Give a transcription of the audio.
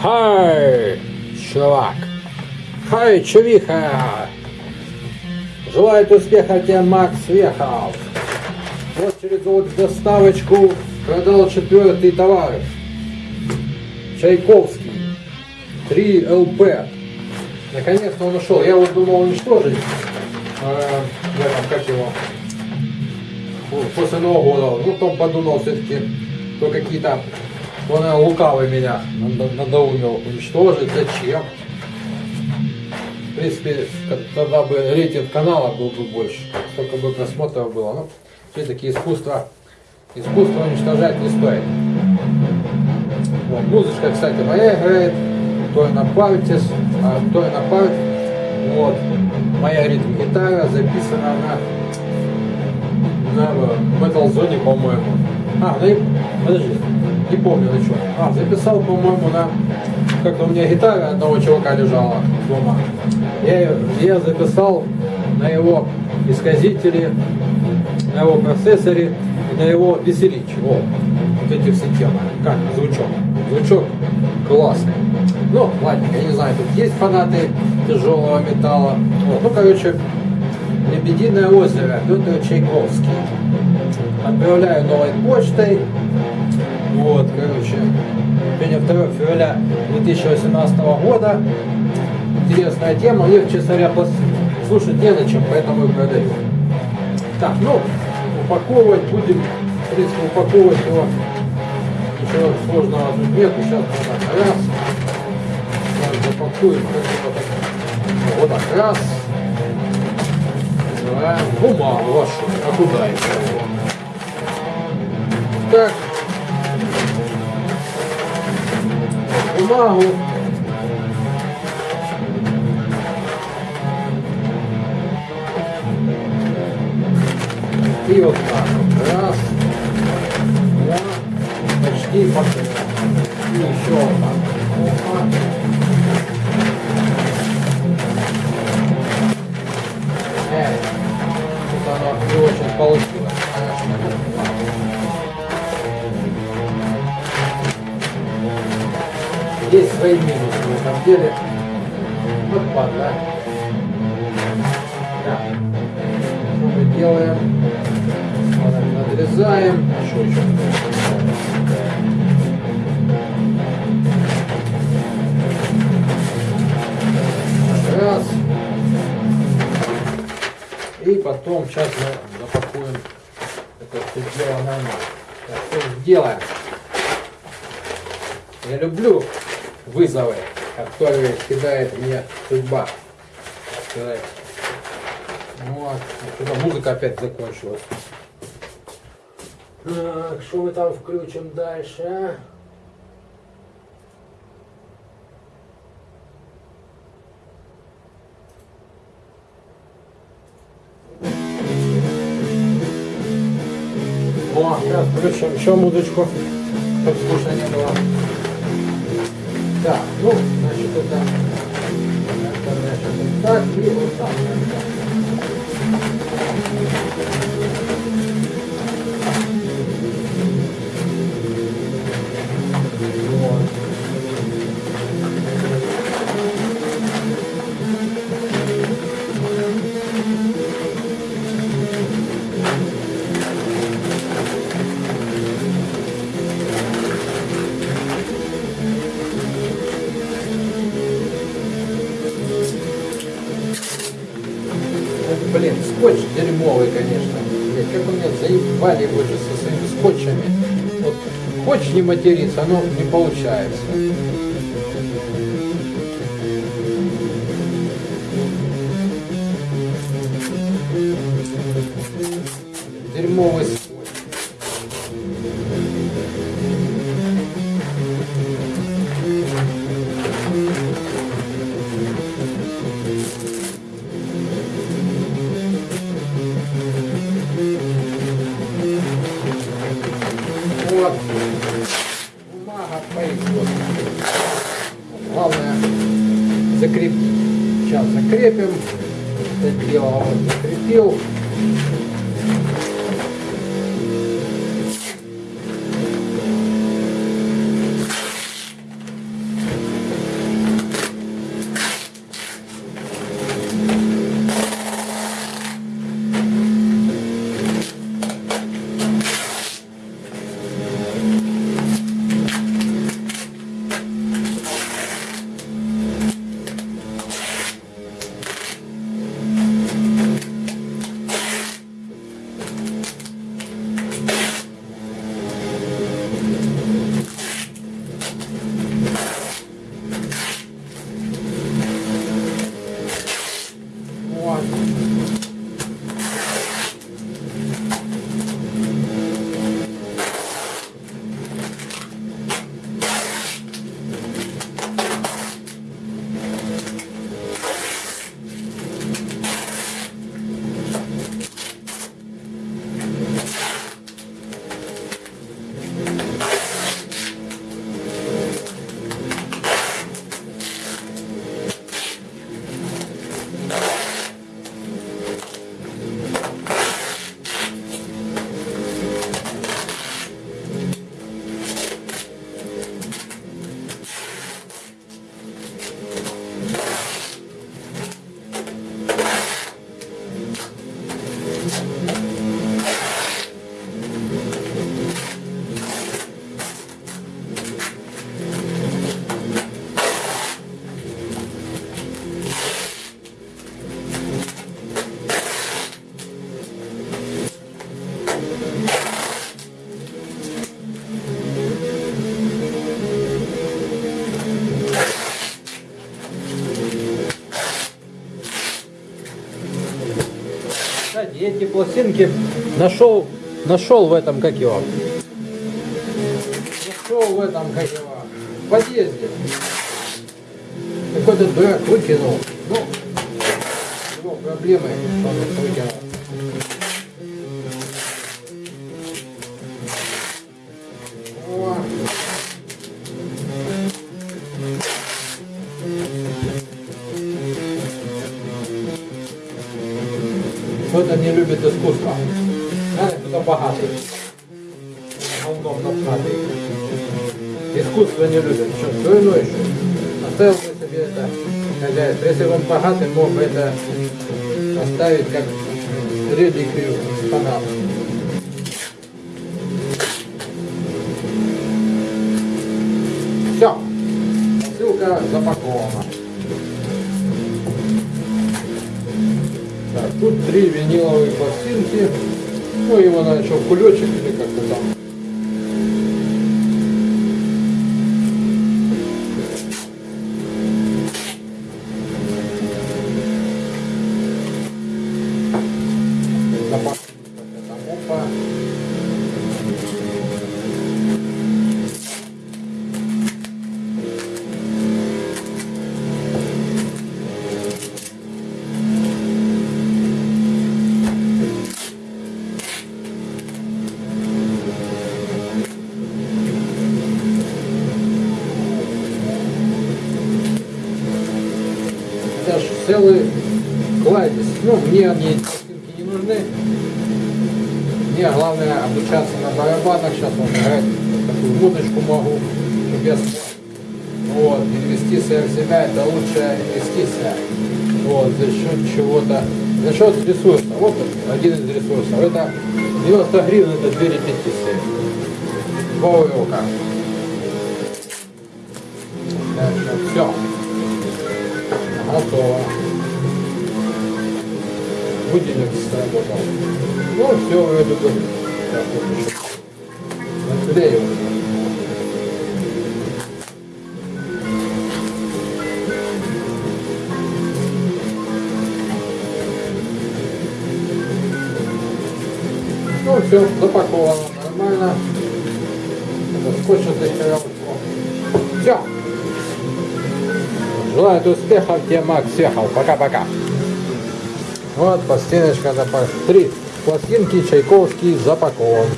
Хай, чувак. Хай, чувиха. Желает успеха тебе Макс Вехов. Вот через вот доставочку продал четвертый товар. Чайковский. 3 ЛП. Наконец-то он ушел. Я вот думал уничтожить. Э, я там как его. После Нового года. Ну, потом подумал все-таки, то какие-то он лукавый меня надоумил уничтожить. Зачем? В принципе, тогда бы рейтинг канала был бы больше. Столько бы просмотров было. Ну, все-таки искусство, искусство уничтожать не стоит. Вот, музычка, кстати, моя играет. То на пальте, а то на пальте. Вот. Моя ритм-гитара записана на, на Metal Zone, по-моему. А, ну и, подожди, не помню на чем. А, записал, по-моему, на... Как-то у меня гитара одного чувака лежала дома. Я, я записал на его исказителе, на его процессоре на его веселич. Вот, вот эти все темы. Как звучок. Звучок классный. Ну, ладно, я не знаю, тут есть фанаты тяжелого металла. Вот, ну, короче, Лебединое озеро, Петр Чайковский. Отправляю новой почтой. Вот, короче, сегодня 2 февраля 2018 года. Интересная тема, честно говоря, слушать не на чем, поэтому и продаю. Так, ну, упаковывать будем, в принципе, упаковывать его ничего сложного тут нету. Сейчас вот так раз. Сейчас запакуем. Вот так раз. Бумагу вашу. А куда это? Так. Бумагу. И вот так. Раз. Два почти пошел. И еще вот так. Опа. Э, тут оно не очень получилось. Есть свои минусы на самом деле. Вот падла. Да. Что мы делаем? Надрезаем. Что еще? Раз. И потом сейчас мы запакуем это все дело нормально. Так, все сделаем. Я люблю вызовы, которые кидает мне судьба. Сказать. Вот. А музыка опять закончилась. Так, что мы там включим дальше? А? О, сейчас включим еще музычку, чтобы скучно не было. Так, ну, значит, это, это значит, так и вот так. Блин, скотч дерьмовый, конечно. Блин, как у меня заебали вы же со своими скотчами. Вот хочешь не материться, но не получается. Дерьмовый Закрепим. Это дело вот закрепил. Эти пластинки нашел, нашел в этом, как его, нашел в этом, как его, в подъезде. Какой-то дурак выкинул. Ну, его проблемы, что он выкинул. Кто-то не любит искусство. Знаете, кто богатый. Говном напхатый. Искусство не любит. Что, дурной еще? Оставил бы себе это хозяйство. Если бы он богатый, мог бы это оставить как реликвию фанат. Все. Посылка запакована. Тут три виниловые пластинки. Ну, его надо еще кулечек или как-то там. Это ж целый кладезь. Ну, мне они эти пластинки не нужны. Мне главное обучаться на барабанах. Сейчас вот играть такую музычку могу, чтобы я. Вот, инвестиция в себя это лучшая инвестиция. Вот, за счет чего-то, за счет ресурса. Вот один из ресурсов. Это 90 гривен, это две репетиции. Два урока. Что все. Готово. Будильник сработал. Ну, все, вроде бы. Так, вот еще. Наклею. Ну, все, запаковано нормально. Скотч отдыхал. Все. Желаю успехов, тебе Макс съехал. Пока-пока. Вот пластиночка запакована. Три пластинки Чайковский запакован.